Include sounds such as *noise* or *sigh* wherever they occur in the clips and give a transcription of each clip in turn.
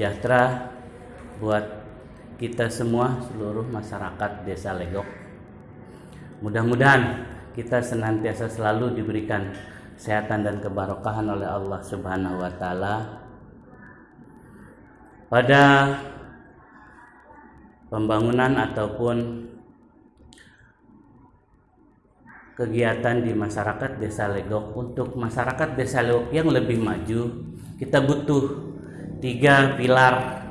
sejahtera buat kita semua seluruh masyarakat Desa Legok. Mudah-mudahan kita senantiasa selalu diberikan kesehatan dan kebarokahan oleh Allah Subhanahu wa taala. Pada pembangunan ataupun kegiatan di masyarakat Desa Legok untuk masyarakat Desa Legok yang lebih maju kita butuh tiga pilar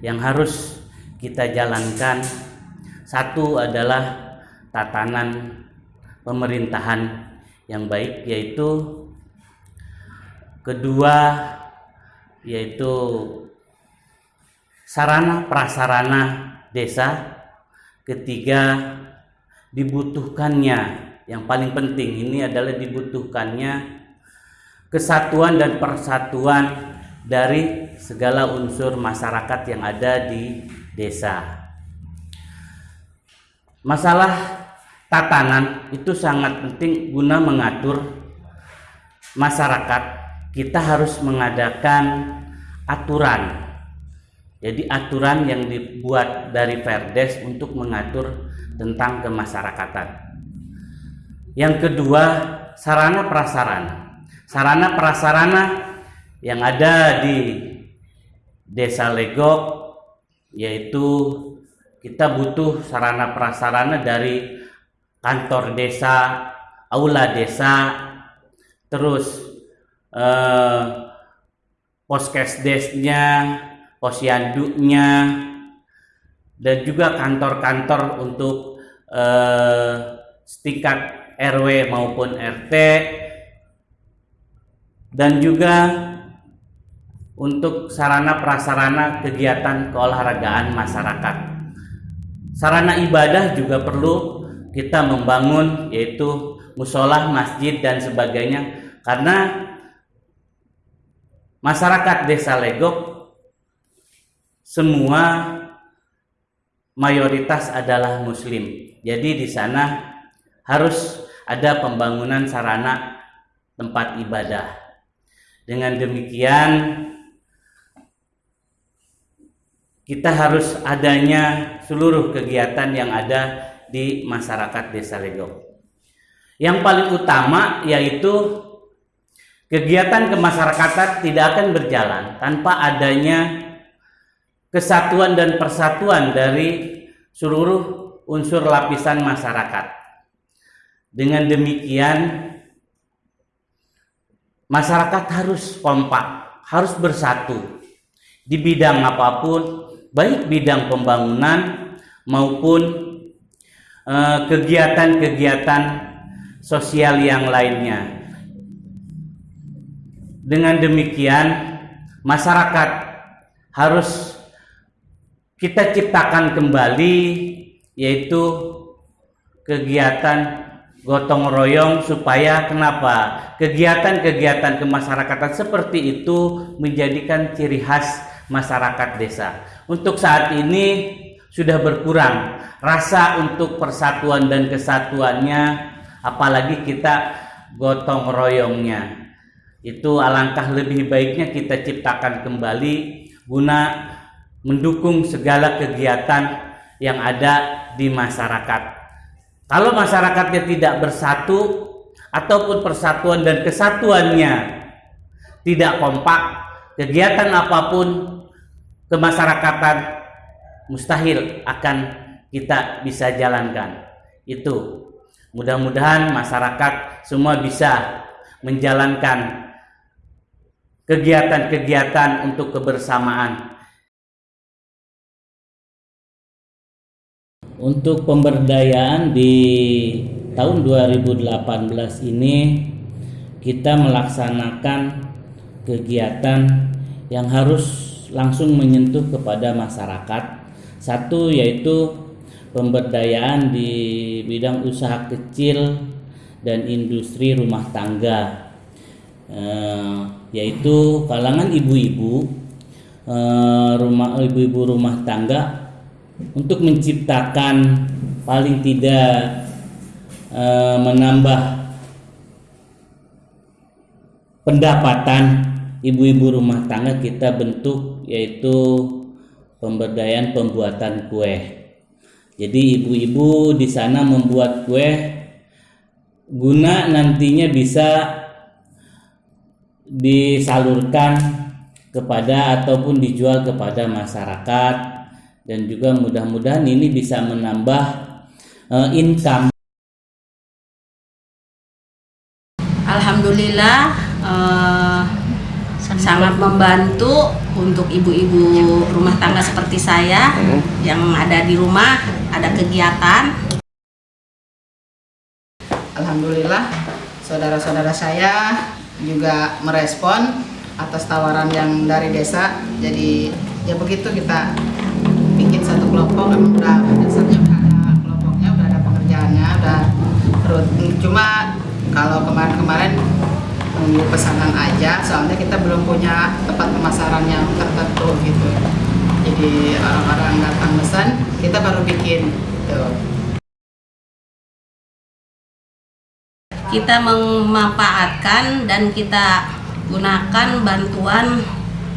yang harus kita jalankan. Satu adalah tatanan pemerintahan yang baik yaitu kedua yaitu sarana prasarana desa. Ketiga dibutuhkannya. Yang paling penting ini adalah dibutuhkannya kesatuan dan persatuan dari segala unsur masyarakat yang ada di desa. Masalah tatanan itu sangat penting guna mengatur masyarakat. Kita harus mengadakan aturan. Jadi aturan yang dibuat dari Perdes untuk mengatur tentang kemasyarakatan. Yang kedua, sarana prasarana. Sarana prasarana yang ada di Desa Legok yaitu kita butuh sarana prasarana dari kantor desa, aula desa, terus eh, poskesdesnya, posyandunya, dan juga kantor-kantor untuk eh, setingkat RW maupun RT dan juga untuk sarana prasarana kegiatan keolahragaan masyarakat. Sarana ibadah juga perlu kita membangun yaitu musola, masjid dan sebagainya karena masyarakat Desa Legok semua mayoritas adalah muslim. Jadi di sana harus ada pembangunan sarana tempat ibadah. Dengan demikian kita harus adanya seluruh kegiatan yang ada di masyarakat Desa Legok. Yang paling utama yaitu kegiatan kemasyarakatan tidak akan berjalan tanpa adanya kesatuan dan persatuan dari seluruh unsur lapisan masyarakat. Dengan demikian masyarakat harus kompak, harus bersatu di bidang apa pun, baik bidang pembangunan maupun eh, kegiatan-kegiatan sosial yang lainnya. Dengan demikian, masyarakat harus kita ciptakan kembali yaitu kegiatan gotong royong supaya kenapa kegiatan-kegiatan kemasyarakatan seperti itu menjadikan ciri khas masyarakat desa. Untuk saat ini sudah berkurang rasa untuk persatuan dan kesatuannya apalagi kita gotong royongnya. Itu alangkah lebih baiknya kita ciptakan kembali guna mendukung segala kegiatan yang ada di masyarakat. Kalau masyarakatnya tidak bersatu ataupun persatuan dan kesatuannya tidak kompak, kegiatan apa pun kemasyarakatan mustahil akan kita bisa jalankan. Itu mudah-mudahan masyarakat semua bisa menjalankan kegiatan-kegiatan untuk kebersamaan Untuk pemberdayaan di tahun 2018 ini kita melaksanakan kegiatan yang harus langsung menyentuh kepada masyarakat. Satu yaitu pemberdayaan di bidang usaha kecil dan industri rumah tangga, eh, yaitu kalangan ibu-ibu, eh, rumah ibu-ibu rumah tangga untuk menciptakan paling tidak e, menambah pendapatan ibu-ibu rumah tangga kita bentuk yaitu pemberdayaan pembuatan kue. Jadi ibu-ibu di sana membuat kue guna nantinya bisa disalurkan kepada ataupun dijual kepada masyarakat dan juga mudah-mudahan ini bisa menambah uh, income. Alhamdulillah uh, sangat membantu untuk ibu-ibu rumah tangga seperti saya yang ada di rumah ada kegiatan. Alhamdulillah saudara-saudara saya juga merespon atas tawaran yang dari desa. Jadi ya begitu kita bikin satu kelompok emang udah dasarnya udah ada kelompoknya udah ada pengerjaannya udah cuma kalau kemarin-kemarin nunggu pesanan aja soalnya kita belum punya tempat pemasaran yang tertentu gitu jadi orang-orang datang pesan kita baru bikin gitu. kita memanfaatkan dan kita gunakan bantuan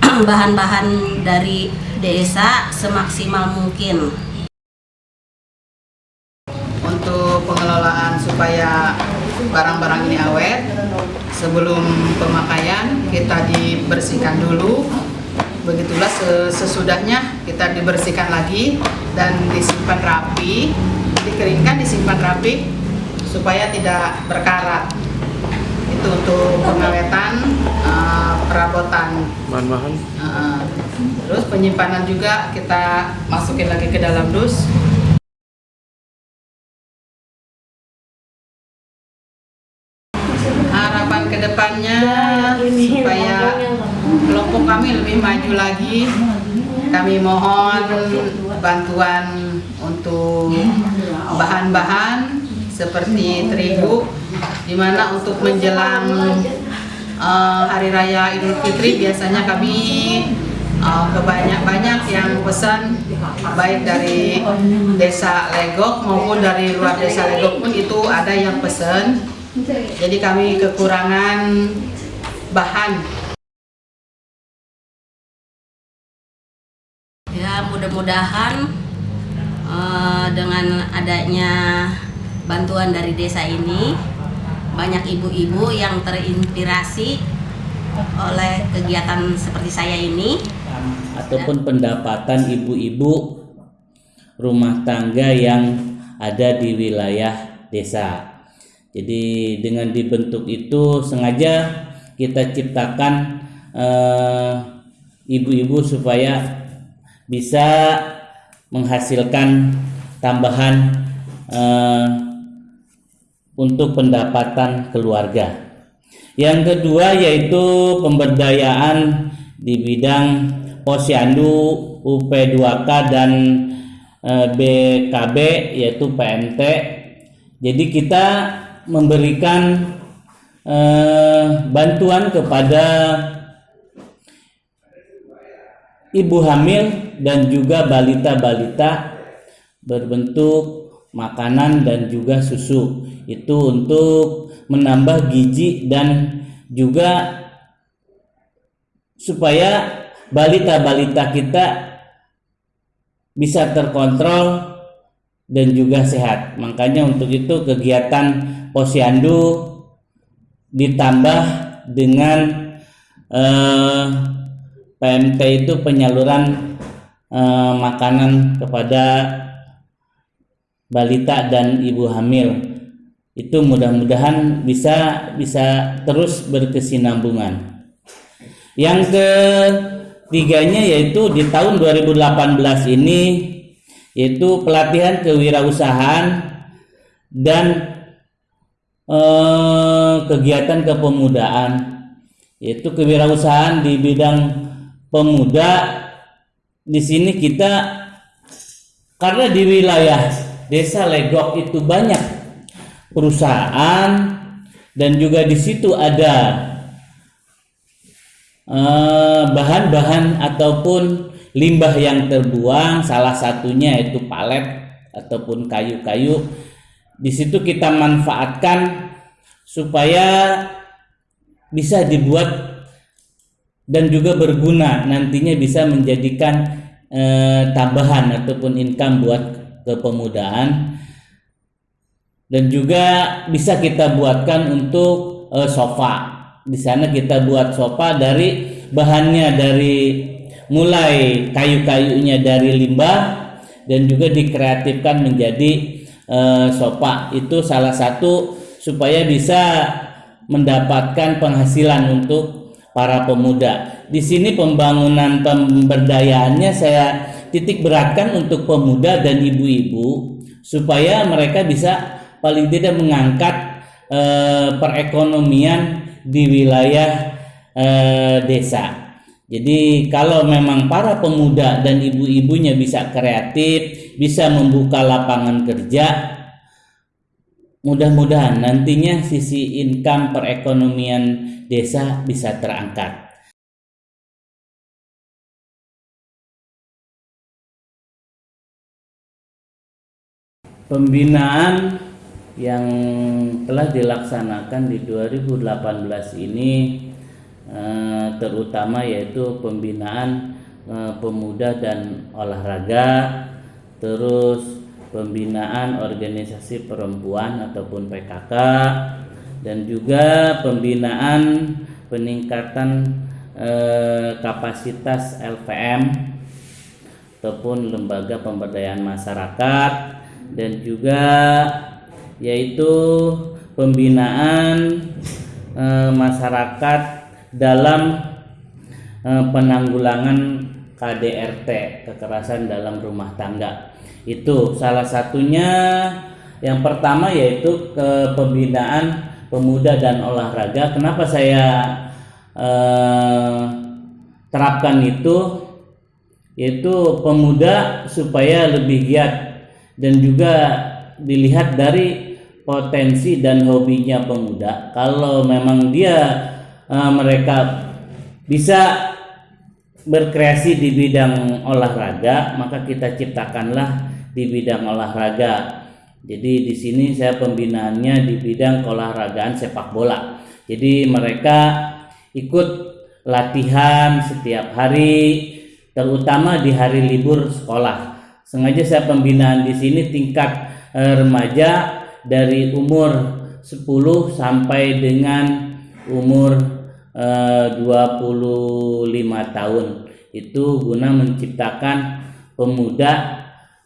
*clears throat* bahan-bahan dari desa semaksimal mungkin untuk pengelolaan supaya barang-barang ini awet. Sebelum pemakaian kita dibersihkan dulu. Begitulah sesudahnya kita dibersihkan lagi dan disimpan rapi. Dikeringkan disimpan rapi supaya tidak berkarat. Itu untuk pengawetan uh, perabotan. Bahan-bahan. Uh, terus penyimpanan juga kita masukin lagi ke dalam dus harapan ke depannya supaya kelompok kami lebih maju lagi. Kami mohon bantuan untuk bahan-bahan seperti terigu di mana untuk menjelang uh, hari raya idul fitri biasanya kami uh, kebanyak-banyak yang pesan baik dari desa Legok maupun dari luar desa Legok pun itu ada yang pesan. Jadi kami kekurangan bahan mudah-mudahan uh, dengan adanya bantuan dari desa ini banyak ibu-ibu yang terinspirasi oleh kegiatan seperti saya ini ataupun pendapatan ibu-ibu rumah tangga yang ada di wilayah desa. Jadi dengan dibentuk itu sengaja kita ciptakan eh, ibu-ibu eh, supaya bisa menghasilkan tambahan eh, untuk pendapatan keluarga. Yang kedua yaitu pemberdayaan di bidang posyandu UP2K dan e, BKB yaitu PMT. Jadi kita memberikan e, bantuan kepada ibu hamil dan juga balita-balita berbentuk makanan dan juga susu itu untuk menambah gizi dan juga supaya balita-balita kita bisa terkontrol dan juga sehat. Makanya untuk itu kegiatan posyandu ditambah dengan eh, PMT itu penyaluran eh, makanan kepada balita dan ibu hamil itu mudah-mudahan bisa bisa terus berkesinambungan. Yang ketiganya yaitu di tahun 2018 ini yaitu pelatihan kewirausahaan dan eh, kegiatan kepemudaan yaitu kewirausahaan di bidang pemuda di sini kita karena di wilayah desa Legok itu banyak perusahaan dan juga di situ ada eh, bahan-bahan uh, ataupun limbah yang terbuang salah satunya itu palet ataupun kayu-kayu. Di situ kita manfaatkan supaya bisa dibuat dan juga berguna nantinya bisa menjadikan eh, tambahan ataupun income buat kepemudaan. Dan juga bisa kita buatkan untuk eh, sofa. Di sana kita buat sofa dari bahannya dari mulai kayu-kayunya dari limbah dan juga dikreatifkan menjadi uh, sofa. Itu salah satu supaya bisa mendapatkan penghasilan untuk para pemuda. Di sini pembangunan pemberdayaannya saya titik beratkan untuk pemuda dan ibu-ibu supaya mereka bisa paling tidak mengangkat eh, perekonomian di wilayah eh, desa. Jadi kalau memang para pemuda dan ibu-ibunya bisa kreatif, bisa membuka lapangan kerja, mudah-mudahan nantinya sisi income perekonomian desa bisa terangkat. Pembinaan yang telah dilaksanakan di 2018 ini eh, terutama yaitu pembinaan eh, pemuda dan olahraga terus pembinaan organisasi perempuan ataupun PKK dan juga pembinaan peningkatan eh, kapasitas LPM ataupun lembaga pemberdayaan masyarakat dan juga yaitu pembinaan e, masyarakat dalam e, penanggulangan KDRT kekerasan dalam rumah tangga itu salah satunya. Yang pertama yaitu ke pembinaan pemuda dan olahraga. Kenapa saya e, terapkan itu? Yaitu pemuda supaya lebih giat dan juga dilihat dari potensi dan hobinya pemuda. Kalau memang dia uh, mereka bisa berkreasi di bidang olahraga maka kita ciptakanlah di bidang olahraga. Jadi di sini saya pembinaannya di bidang olahragaan sepak bola. Jadi mereka ikut latihan setiap hari terutama di hari libur sekolah. Sengaja saya pembinaan di sini tingkat eh, remaja dari umur 10 sampai dengan umur eh, 25 tahun. Itu guna menciptakan pemuda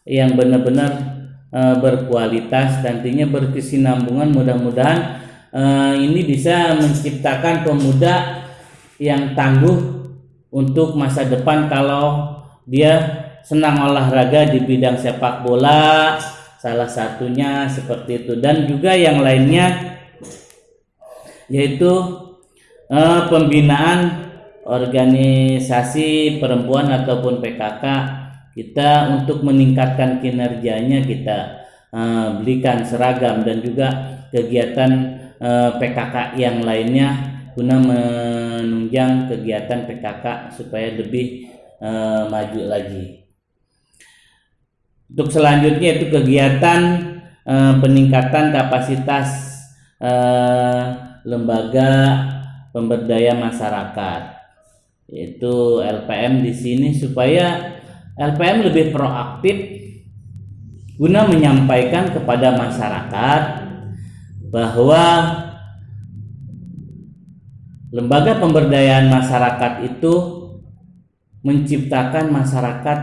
yang benar-benar eh, berkualitas nantinya berkesinambungan mudah-mudahan eh, ini bisa menciptakan pemuda yang tangguh untuk masa depan kalau dia senang olahraga di bidang sepak bola salah satunya seperti itu. Dan juga yang lainnya yaitu eh, pembinaan organisasi perempuan ataupun PKK kita untuk meningkatkan kinerjanya kita eh, belikan seragam dan juga kegiatan eh, PKK yang lainnya guna menunjang kegiatan PKK supaya lebih eh, maju lagi. Untuk selanjutnya itu kegiatan eh, peningkatan kapasitas eh, lembaga pemberdaya masyarakat itu LPM di sini supaya LPM lebih proaktif guna menyampaikan kepada masyarakat bahwa lembaga pemberdayaan masyarakat itu menciptakan masyarakat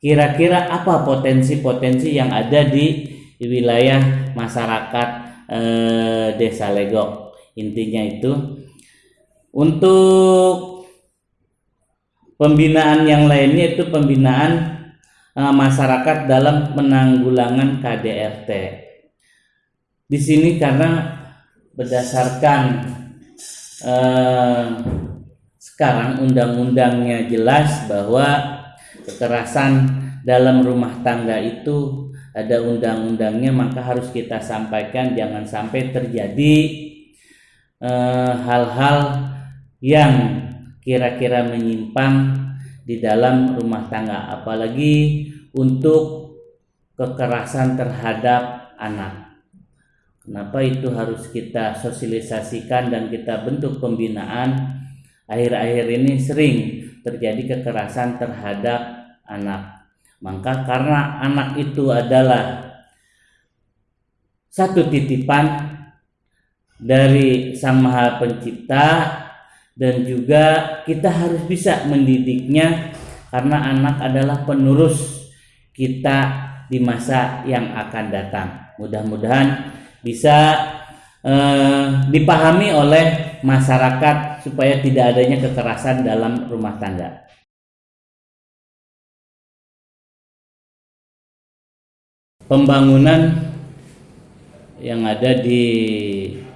kira-kira apa potensi-potensi yang ada di, wilayah masyarakat eh, Desa Legok. Intinya itu untuk pembinaan yang lainnya itu pembinaan eh, masyarakat dalam penanggulangan KDRT. Di sini karena berdasarkan eh, sekarang undang-undangnya jelas bahwa kekerasan dalam rumah tangga itu ada undang-undangnya maka harus kita sampaikan jangan sampai terjadi eh, hal-hal eh, yang kira-kira menyimpang di dalam rumah tangga apalagi untuk kekerasan terhadap anak kenapa itu harus kita sosialisasikan dan kita bentuk pembinaan akhir-akhir ini sering terjadi kekerasan terhadap anak. Maka karena anak itu adalah satu titipan dari Sang Maha Pencipta dan juga kita harus bisa mendidiknya karena anak adalah penerus kita di masa yang akan datang. Mudah-mudahan bisa eh, dipahami oleh masyarakat supaya tidak adanya kekerasan dalam rumah tangga. Pembangunan yang ada di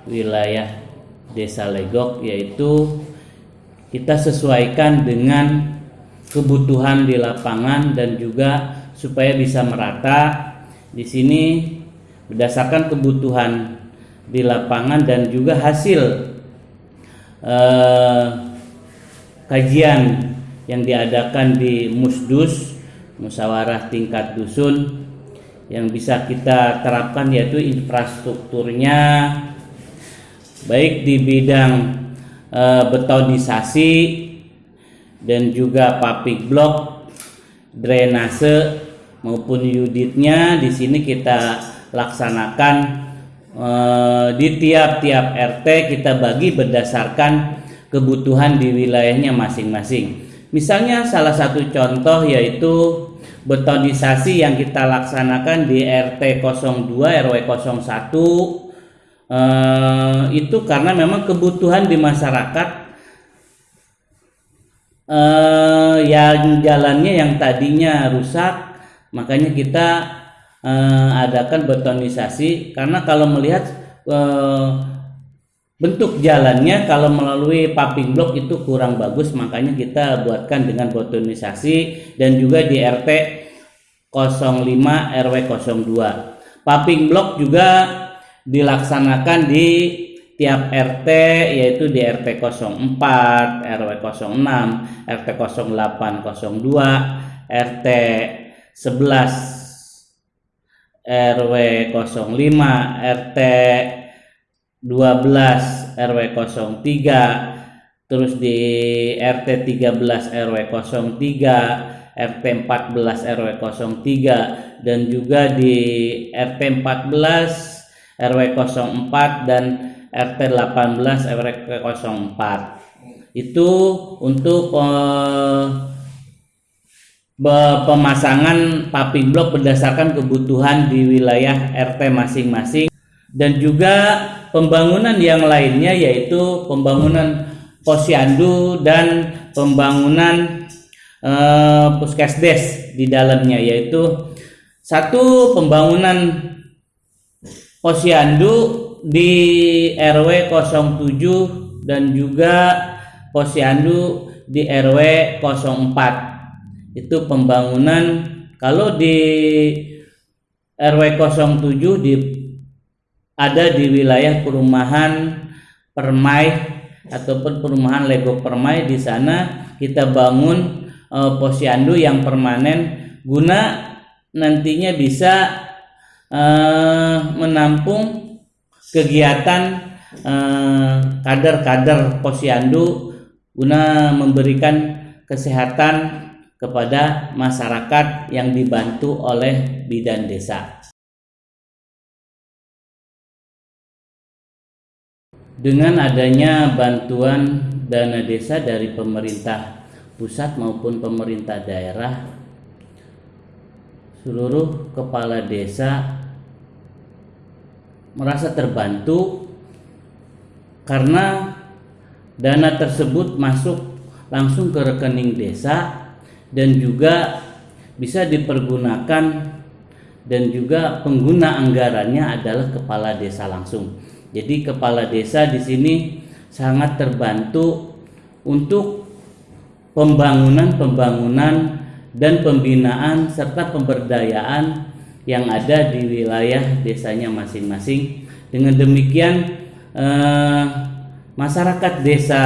wilayah Desa Legok yaitu kita sesuaikan dengan kebutuhan di lapangan dan juga supaya bisa merata di sini berdasarkan kebutuhan di lapangan dan juga hasil eh, kajian yang diadakan di Musdus musyawarah tingkat dusun yang bisa kita terapkan yaitu infrastrukturnya baik di bidang betonisasi dan juga public block drainase maupun unitnya di sini kita laksanakan e, di tiap-tiap RT kita bagi berdasarkan kebutuhan di wilayahnya masing-masing. Misalnya salah satu contoh yaitu betonisasi yang kita laksanakan di RT 02 RW 01 eh, itu karena memang kebutuhan di masyarakat eh, yang jalannya yang tadinya rusak makanya kita eh, adakan betonisasi. Karena kalau melihat eh, bentuk jalannya kalau melalui paving block itu kurang bagus makanya kita buatkan dengan betonisasi dan juga di RT 05 RW 02 paving block juga dilaksanakan di tiap RT yaitu di RT 04 RW 06 RT 08 02 RT 11 RW 05 RT 12 RW 03 terus di RT 13 RW 03 RT 14 RW 03 dan juga di RT 14 RW 04 dan RT 18 RW 04 itu untuk eh, pemasangan paving block berdasarkan kebutuhan di wilayah RT masing-masing. Dan juga pembangunan yang lainnya yaitu pembangunan posyandu dan pembangunan eh, puskesdes di dalamnya yaitu satu pembangunan posyandu di RW 07 dan juga posyandu di RW 04 itu pembangunan. Kalau di RW 07 di ada di wilayah perumahan Permai ataupun perumahan Lego Permai. Di sana kita bangun e, posyandu yang permanen. Guna nantinya bisa e, menampung kegiatan kader-kader posyandu guna memberikan kesehatan kepada masyarakat yang dibantu oleh bidan desa. Dengan adanya bantuan dana desa dari pemerintah pusat maupun pemerintah daerah, seluruh kepala desa merasa terbantu karena dana tersebut masuk langsung ke rekening desa dan juga bisa dipergunakan dan juga pengguna anggarannya adalah kepala desa langsung. Jadi kepala desa di sini sangat terbantu untuk pembangunan-pembangunan dan pembinaan serta pemberdayaan yang ada di wilayah desanya masing-masing. Dengan demikian eh, masyarakat desa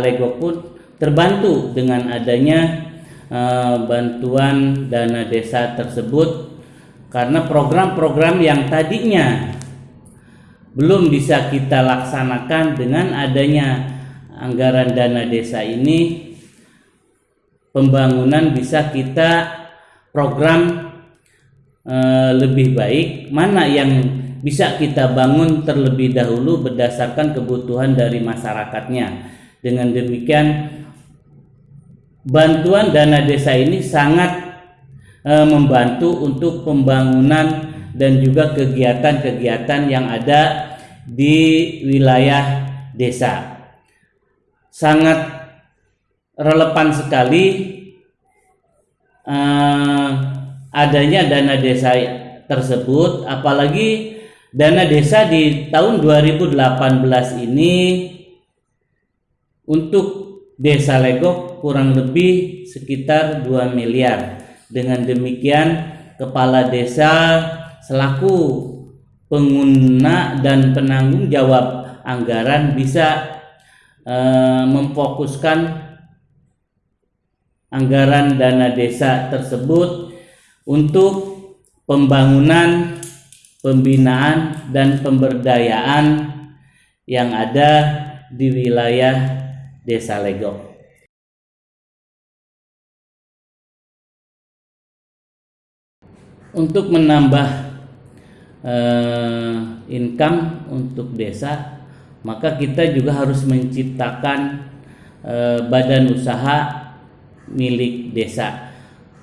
Lego pun terbantu dengan adanya eh, bantuan dana desa tersebut karena program-program yang tadinya belum bisa kita laksanakan dengan adanya anggaran dana desa ini pembangunan bisa kita program eh, lebih baik mana yang bisa kita bangun terlebih dahulu berdasarkan kebutuhan dari masyarakatnya dengan demikian bantuan dana desa ini sangat eh, membantu untuk pembangunan dan juga kegiatan-kegiatan yang ada di wilayah desa. Sangat relevan sekali eh, adanya dana desa tersebut, apalagi dana desa di tahun 2018 ini untuk desa Legok kurang lebih sekitar 2 miliar. Dengan demikian, kepala desa selaku pengguna dan penanggung jawab anggaran bisa eh, memfokuskan anggaran dana desa tersebut untuk pembangunan, pembinaan dan pemberdayaan yang ada di wilayah Desa Legok. Untuk menambah uh, income untuk desa maka kita juga harus menciptakan uh, badan usaha milik desa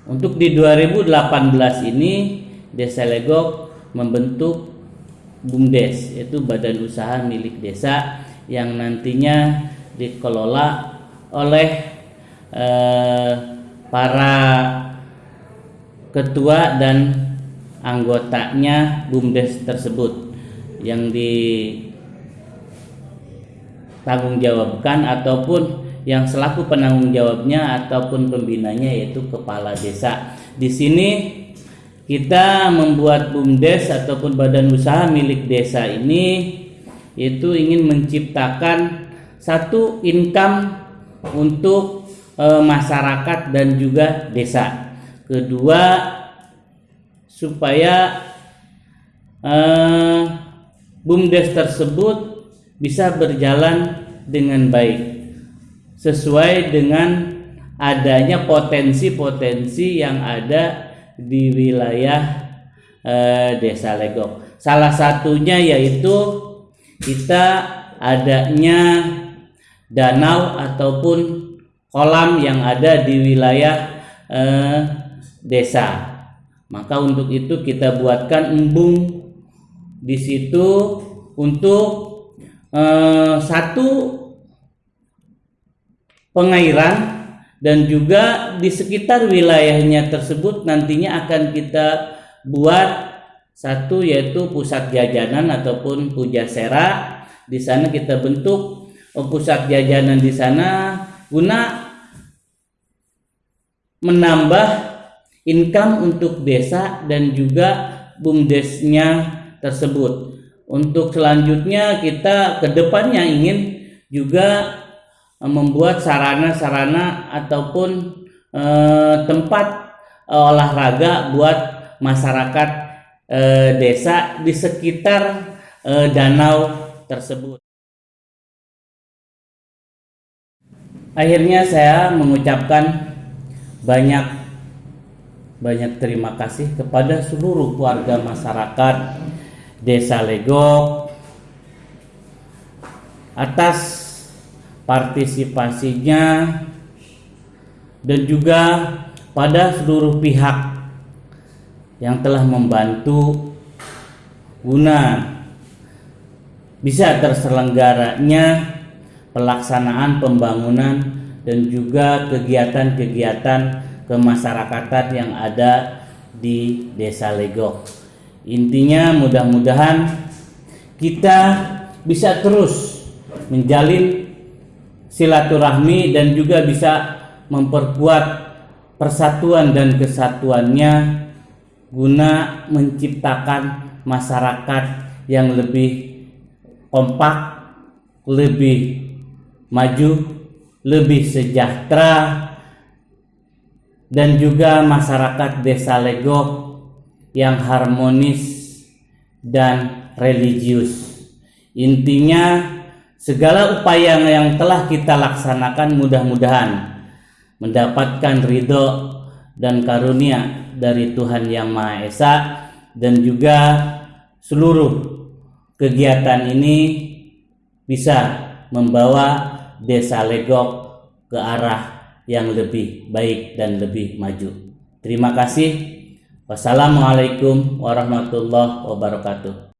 untuk di 2018 ini Desa Legok membentuk BUMDes yaitu badan usaha milik desa yang nantinya dikelola oleh eh, para ketua dan anggotanya BUMDes tersebut yang ditanggung jawabkan ataupun yang selaku penanggung jawabnya ataupun pembinanya yaitu kepala desa. Di sini kita membuat BUMDes ataupun badan usaha milik desa ini yaitu ingin menciptakan satu income untuk e, masyarakat dan juga desa. Kedua supaya uh, bumdes tersebut bisa berjalan dengan baik sesuai dengan adanya potensi-potensi yang ada di wilayah uh, desa Legok. Salah satunya yaitu kita adanya danau ataupun kolam yang ada di wilayah uh, desa maka untuk itu kita buatkan embung di situ untuk eh, satu pengairan dan juga di sekitar wilayahnya tersebut nantinya akan kita buat satu yaitu pusat jajanan ataupun pujasera di sana kita bentuk oh, pusat jajanan di sana guna menambah income untuk desa dan juga bumdesnya tersebut. Untuk selanjutnya kita ke depannya ingin juga membuat sarana-sarana ataupun eh, tempat eh, olahraga buat masyarakat eh, desa di sekitar eh, danau tersebut. Akhirnya saya mengucapkan banyak banyak terima kasih kepada seluruh warga masyarakat Desa Legok atas partisipasinya dan juga pada seluruh pihak yang telah membantu guna bisa terselenggaranya pelaksanaan pembangunan dan juga kegiatan-kegiatan kemasyarakatan yang ada di Desa Legok. Intinya mudah-mudahan kita bisa terus menjalin silaturahmi dan juga bisa memperkuat persatuan dan kesatuannya guna menciptakan masyarakat yang lebih kompak, lebih maju, lebih sejahtera dan juga masyarakat desa Legok yang harmonis dan religius. Intinya segala upaya yang telah kita laksanakan mudah-mudahan mendapatkan ridho dan karunia dari Tuhan Yang Maha Esa dan juga seluruh kegiatan ini bisa membawa desa Legok ke arah yang lebih baik dan lebih maju. Terima kasih. Wassalamualaikum warahmatullahi wabarakatuh.